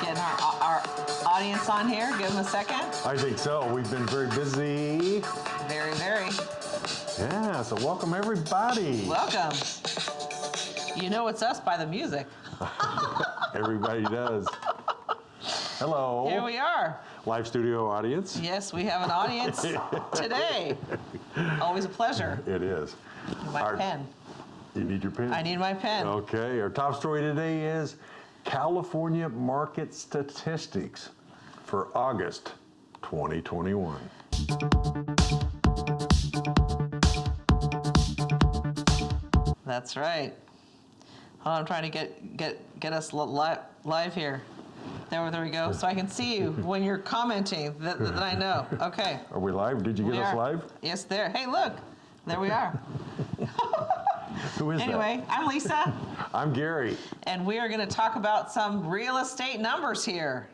Getting our, our audience on here. Give them a second. I think so. We've been very busy. Very, very. Yeah, so welcome everybody. Welcome. You know it's us by the music. Everybody does. Hello. Here we are. Live studio audience. Yes, we have an audience today. Always a pleasure. It is. My Our- pen. You need your pen? I need my pen. Okay, our top story today is California market statistics for August 2021. That's right. Hold on, I'm trying to get get get us live live here. There, there we go. So I can see you when you're commenting. That, that I know. Okay. Are we live? Did you get We us are. live? Yes, there. Hey, look. There we are. Who is Anyway, I'm Lisa. I'm Gary. and we are going to talk about some real estate numbers here.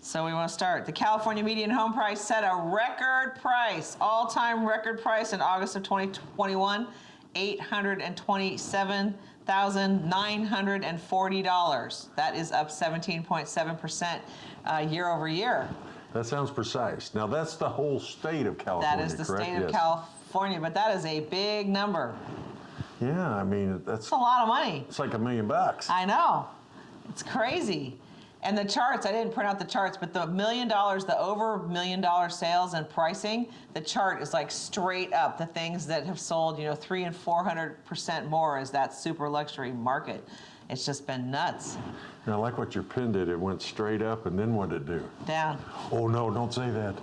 So we want to start. The California median home price set a record price, all-time record price in August of 2021, $827,940. That is up 17.7% uh, year over year. That sounds precise. Now that's the whole state of California, That is the correct? state of Yes. California, but that is a big number. Yeah, I mean that's It's a lot of money. it's like a million bucks. I know. It's crazy. And the charts, I didn't print out the charts, but the million dollars, the over million dollar sales and pricing, the chart is like straight up. The things that have sold, you know, three and 400% more is that super luxury market. It's just been nuts. Now, I like what your pen did. It went straight up, and then what did it do? Down. Oh no! Don't say that.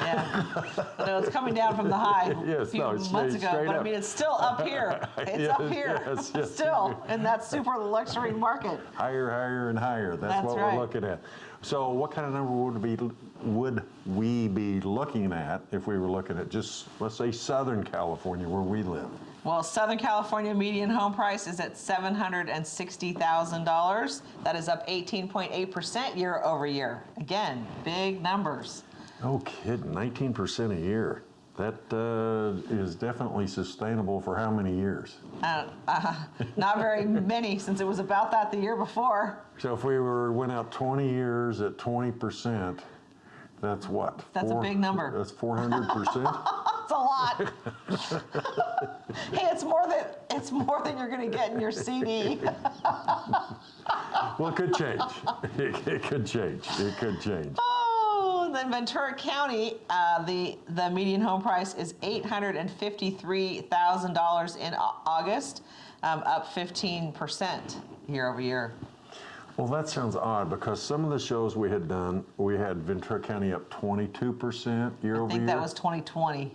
Yeah. no, it's coming down from the high Yes, a few no, it's months straight- ago. straight But I mean, it's still up here. It's up here. yes, yes. still in that super luxury market. Higher, higher, and higher. That's, That's what right. we're looking at. So, what kind of number would be would we be looking at if we were looking at just let's say Southern California, where we live? Well, Southern California median home price is at $760,000. That is up 18.8% year over year. Again, big numbers. No kidding, 19% a year. That uh, is definitely sustainable for how many years? Uh, uh, not very many since it was about that the year before. So, if we were went out 20 years at 20%, that's what? That's a big number. That's 400%. A lot. hey, it's more than it's more than you're going to get in your CD. well, it could change. It, it could change. It could change. Oh, then Ventura County, uh, the the median home price is eight hundred and fifty three thousand dollars in August, um, up fifteen percent year over year. Well, that sounds odd because some of the shows we had done, we had Ventura County up 22% year I over year. I think that was 2020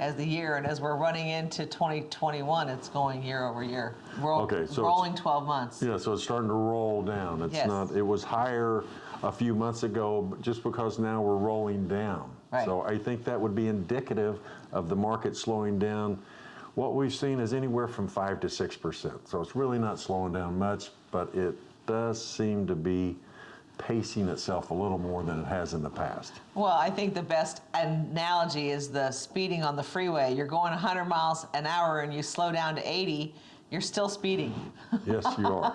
as the year, and as we're running into 2021, it's going year over year. Roll, Okay, so rolling 12 months. Yeah, so it's starting to roll down. It's Yes. not. It was higher a few months ago, just because now we're rolling down. Right. So I think that would be indicative of the market slowing down. What we've seen is anywhere from five to six percent. So it's really not slowing down much, but it does seem to be pacing itself a little more than it has in the past. Well, I think the best analogy is the speeding on the freeway. You're going 100 miles an hour and you slow down to 80, you're still speeding. Yes, you are.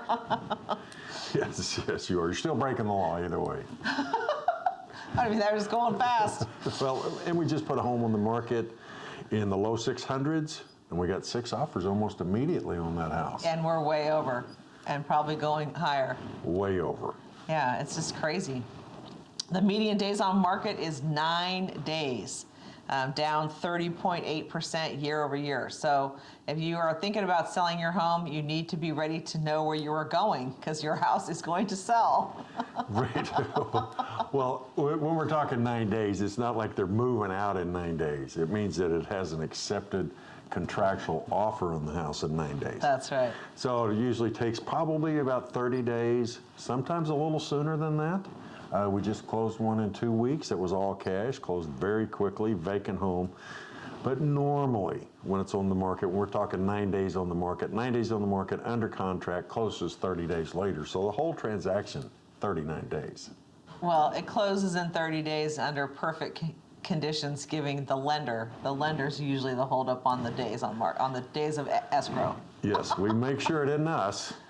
yes, yes, you are. You're still breaking the law either way. I mean, they're just going fast. Well, and we just put a home on the market in the low 600s, and we got six offers almost immediately on that house. And we're way over and probably going higher. Way over. Yeah, it's just crazy. The median days on market is nine days, um, down 30.8% year over year. So if you are thinking about selling your home, you need to be ready to know where you are going because your house is going to sell. Right. well, when we're talking nine days, it's not like they're moving out in nine days. It means that it has an accepted contractual offer on the house in nine days. That's right. So it usually takes probably about 30 days, sometimes a little sooner than that. Uh, we just closed one in two weeks. It was all cash, closed very quickly, vacant home. But normally, when it's on the market, we're talking nine days on the market, nine days on the market, under contract, closes 30 days later. So the whole transaction, 39 days. Well, it closes in 30 days under perfect conditions, giving the lender, the lender's usually the holdup on the days on mark, on the days of escrow. Yes, we make sure it isn't us.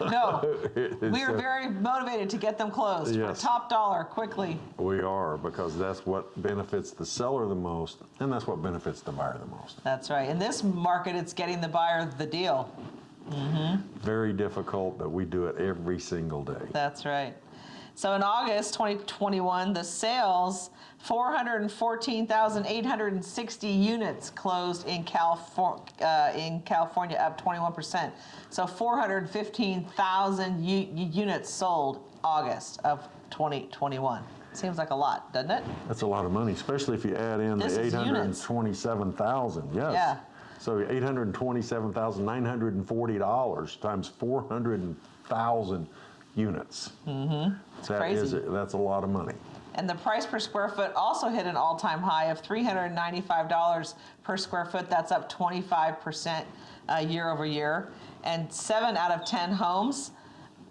No, we are very motivated to get them closed for Yes. top dollar quickly. We are, because that's what benefits the seller the most, and that's what benefits the buyer the most. That's right. In this market, it's getting the buyer the deal. Mm -hmm. Very difficult, but we do it every single day. That's right. So in August 2021, the sales 414,860 units closed in California, uh, in California, up 21%. So 415,000 units sold August of 2021. Seems like a lot, doesn't it? That's a lot of money, especially if you add in This the 827,000, yes. Yeah. So $827,940 times 400,000 units. Mm-hmm. That is, crazy. that's a lot of money. And the price per square foot also hit an all-time high of $395 per square foot. That's up 25% uh, year over year. And seven out of 10 homes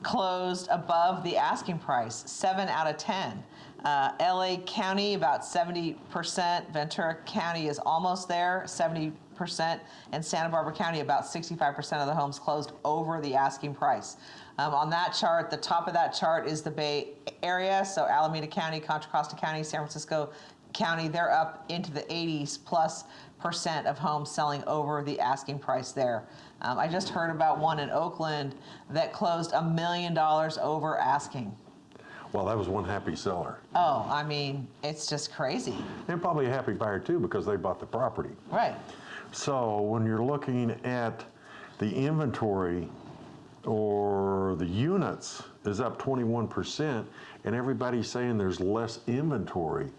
closed above the asking price. Seven out of 10. Uh, LA County about 70%. Ventura County is almost there, 70%. And Santa Barbara County about 65% of the homes closed over the asking price. Um, on that chart, the top of that chart is the Bay Area, so Alameda County, Contra Costa County, San Francisco County, they're up into the 80s plus percent of homes selling over the asking price there. Um, I just heard about one in Oakland that closed a million dollars over asking. Well, that was one happy seller. Oh, I mean, it's just crazy. And probably a happy buyer too, because they bought the property. Right. So when you're looking at the inventory or the units is up 21%, and everybody's saying there's less inventory,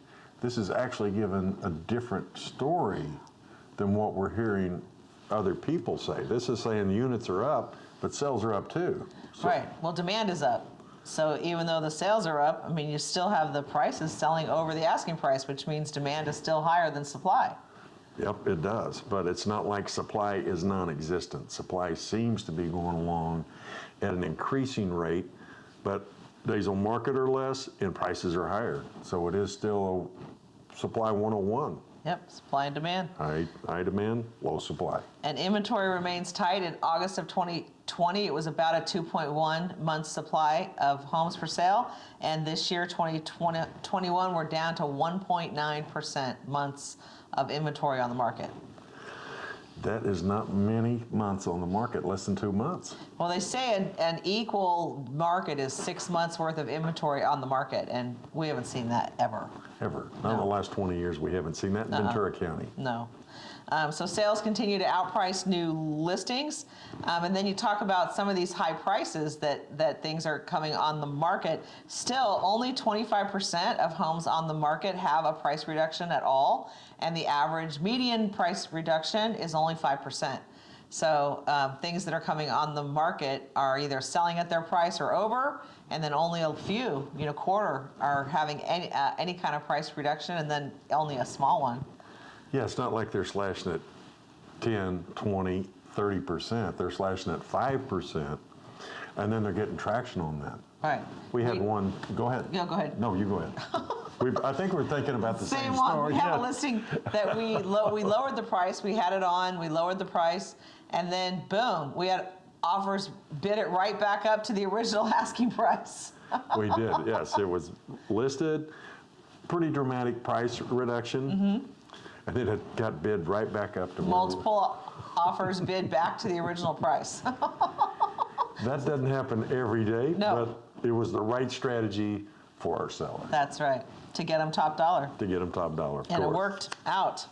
this is actually given a different story than what we're hearing other people say. This is saying units are up, but sales are up too. So- Right. Well, demand is up. So even though the sales are up, I mean, you still have the prices selling over the asking price, which means demand is still higher than supply. Yep, it does, but it's not like supply is non-existent. Supply seems to be going along at an increasing rate, but days on market are less and prices are higher. So it is still a supply 101. Yep, supply and demand. High, high demand, low supply. And inventory remains tight. In August of 2020, it was about a 2.1 month supply of homes for sale. And this year, 2021, we're down to 1.9% months of inventory on the market. That is not many months on the market, less than two months. Well, they say an, an equal market is six months worth of inventory on the market, and we haven't seen that ever. Ever. Not in the last 20 years, we haven't seen that in Ventura County. No. Um, so sales continue to outprice new listings. Um, and then you talk about some of these high prices that, that things are coming on the market. Still, only 25% of homes on the market have a price reduction at all. And the average median price reduction is only 5%. So um, things that are coming on the market are either selling at their price or over, and then only a few, you know, quarter are having any, uh, any kind of price reduction, and then only a small one. Yeah, it's not like they're slashing it 10, 20, 30%. They're slashing it 5%, and then they're getting traction on that. Right. We had one, go ahead. Yeah, go ahead. No, you go ahead. We, I think we're thinking about the same, Same one. story. We have a listing that we lo- we lowered the price. We had it on. We lowered the price, and then boom, we had offers bid it right back up to the original asking price. We did, yes. It was listed, pretty dramatic price reduction, Mm-hmm. and then it got bid right back up to Multiple offers bid back to the original price. That doesn't happen every day, No. but it was the right strategy for our seller That's right. To get them top dollar. to get them top dollar. and it course. worked out.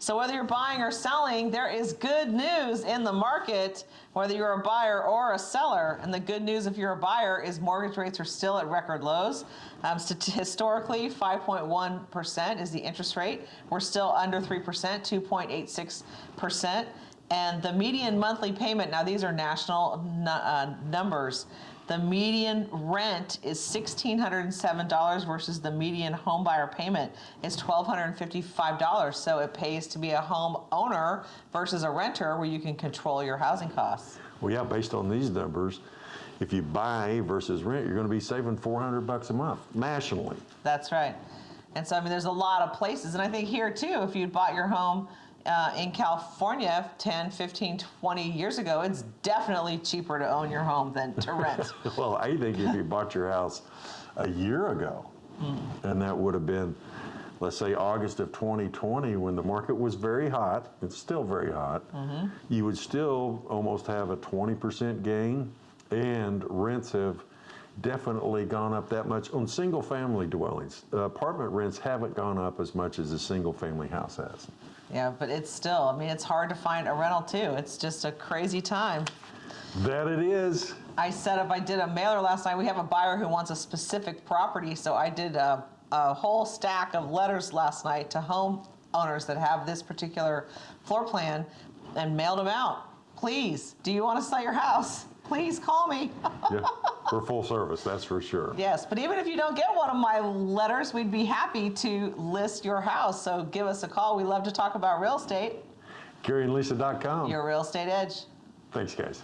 So whether you're buying or selling, there is good news in the market, whether you're a buyer or a seller. And the good news if you're a buyer is mortgage rates are still at record lows. Um, historically, 5.1% is the interest rate. We're still under 3%, 2.86%. And the median monthly payment, now these are national uh, numbers, the median rent is $1,607 versus the median home buyer payment is $1,255. So it pays to be a home owner versus a renter where you can control your housing costs. Well, yeah, based on these numbers, if you buy versus rent, you're going to be saving 400 bucks a month nationally. That's right. And so, I mean, there's a lot of places. And I think here too, if you'd bought your home uh, in California 10, 15, 20 years ago, it's definitely cheaper to own your home than to rent. Well, I think if you bought your house a year ago, and that would have been, let's say, August of 2020, when the market was very hot, it's still very hot, you would still almost have a 20% gain, and rents have definitely gone up that much on single family dwellings. Uh, apartment rents haven't gone up as much as a single family house has. Yeah, but it's still, I mean, it's hard to find a rental too. It's just a crazy time. That it is. I set up, I did a mailer last night. We have a buyer who wants a specific property, so I did a, a whole stack of letters last night to homeowners that have this particular floor plan and mailed them out. Please, do you want to sell your house? Please call me. Yeah, we're full service, that's for sure. yes, but even if you don't get one of my letters, we'd be happy to list your house. So give us a call. We love to talk about real estate. GaryandLisa.com. Your real estate edge. Thanks, guys.